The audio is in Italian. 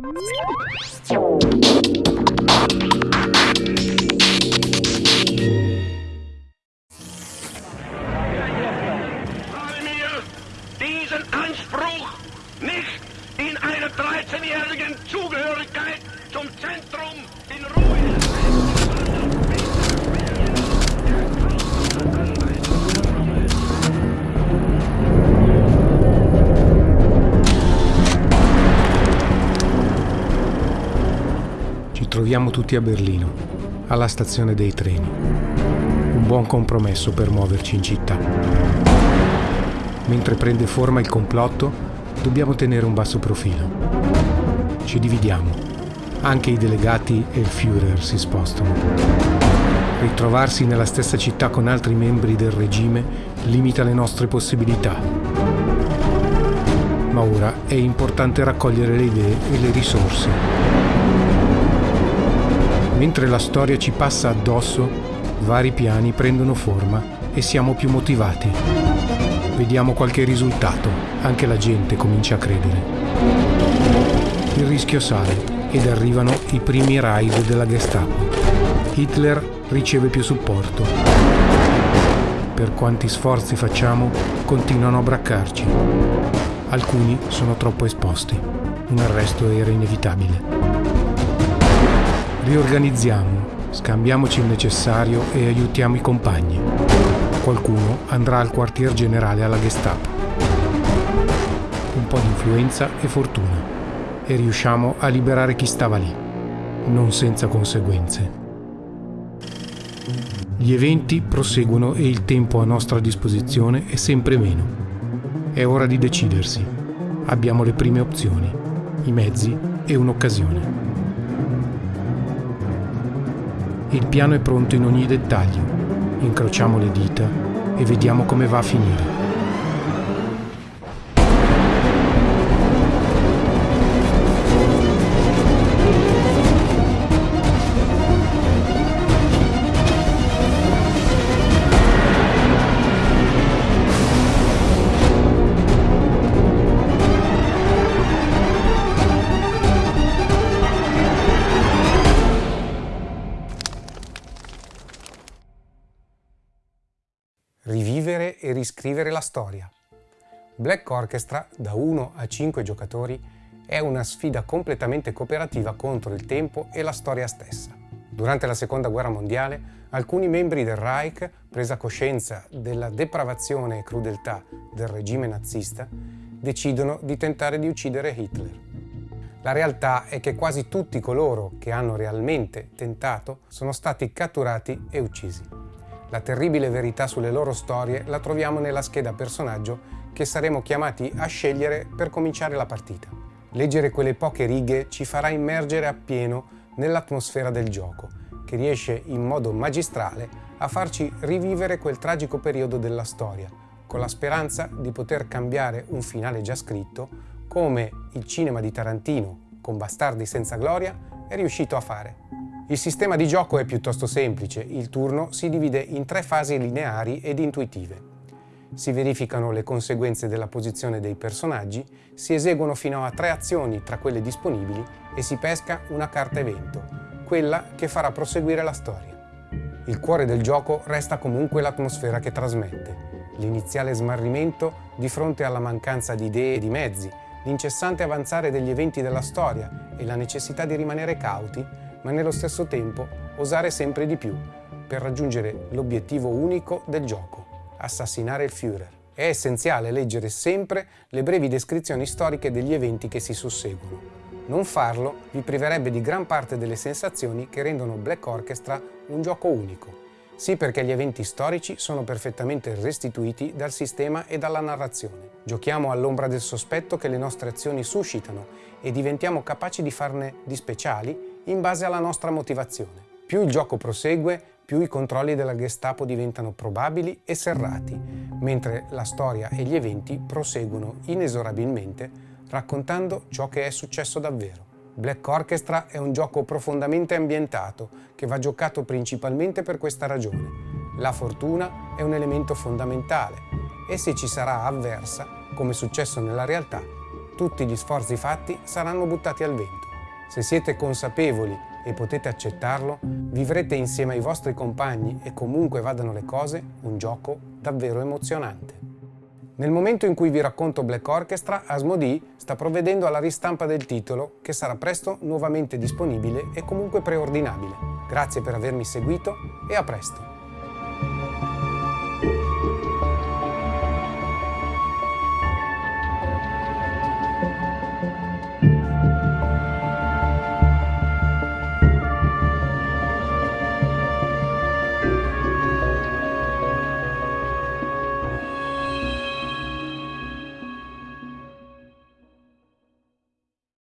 Thank you. Troviamo tutti a Berlino, alla stazione dei treni. Un buon compromesso per muoverci in città. Mentre prende forma il complotto, dobbiamo tenere un basso profilo. Ci dividiamo. Anche i delegati e il Führer si spostano. Ritrovarsi nella stessa città con altri membri del regime limita le nostre possibilità. Ma ora è importante raccogliere le idee e le risorse. Mentre la storia ci passa addosso, vari piani prendono forma e siamo più motivati. Vediamo qualche risultato, anche la gente comincia a credere. Il rischio sale ed arrivano i primi raid della Gestapo. Hitler riceve più supporto. Per quanti sforzi facciamo, continuano a braccarci. Alcuni sono troppo esposti. Un arresto era inevitabile. Riorganizziamo, scambiamoci il necessario e aiutiamo i compagni. Qualcuno andrà al quartier generale alla Gestapo. Un po' di influenza e fortuna e riusciamo a liberare chi stava lì, non senza conseguenze. Gli eventi proseguono e il tempo a nostra disposizione è sempre meno. È ora di decidersi. Abbiamo le prime opzioni, i mezzi e un'occasione. Il piano è pronto in ogni dettaglio. Incrociamo le dita e vediamo come va a finire. E riscrivere la storia. Black Orchestra, da 1 a 5 giocatori, è una sfida completamente cooperativa contro il tempo e la storia stessa. Durante la Seconda Guerra Mondiale, alcuni membri del Reich, presa coscienza della depravazione e crudeltà del regime nazista, decidono di tentare di uccidere Hitler. La realtà è che quasi tutti coloro che hanno realmente tentato sono stati catturati e uccisi. La terribile verità sulle loro storie la troviamo nella scheda personaggio che saremo chiamati a scegliere per cominciare la partita. Leggere quelle poche righe ci farà immergere appieno nell'atmosfera del gioco, che riesce in modo magistrale a farci rivivere quel tragico periodo della storia, con la speranza di poter cambiare un finale già scritto, come il cinema di Tarantino, con Bastardi senza gloria, è riuscito a fare. Il sistema di gioco è piuttosto semplice, il turno si divide in tre fasi lineari ed intuitive. Si verificano le conseguenze della posizione dei personaggi, si eseguono fino a tre azioni tra quelle disponibili e si pesca una carta evento, quella che farà proseguire la storia. Il cuore del gioco resta comunque l'atmosfera che trasmette, l'iniziale smarrimento di fronte alla mancanza di idee e di mezzi, l'incessante avanzare degli eventi della storia e la necessità di rimanere cauti, ma nello stesso tempo osare sempre di più per raggiungere l'obiettivo unico del gioco, assassinare il Führer. È essenziale leggere sempre le brevi descrizioni storiche degli eventi che si susseguono. Non farlo vi priverebbe di gran parte delle sensazioni che rendono Black Orchestra un gioco unico. Sì perché gli eventi storici sono perfettamente restituiti dal sistema e dalla narrazione. Giochiamo all'ombra del sospetto che le nostre azioni suscitano e diventiamo capaci di farne di speciali in base alla nostra motivazione. Più il gioco prosegue, più i controlli della Gestapo diventano probabili e serrati, mentre la storia e gli eventi proseguono inesorabilmente raccontando ciò che è successo davvero. Black Orchestra è un gioco profondamente ambientato che va giocato principalmente per questa ragione. La fortuna è un elemento fondamentale e se ci sarà avversa, come è successo nella realtà, tutti gli sforzi fatti saranno buttati al vento. Se siete consapevoli e potete accettarlo, vivrete insieme ai vostri compagni e comunque vadano le cose un gioco davvero emozionante. Nel momento in cui vi racconto Black Orchestra, Asmodee sta provvedendo alla ristampa del titolo che sarà presto nuovamente disponibile e comunque preordinabile. Grazie per avermi seguito e a presto!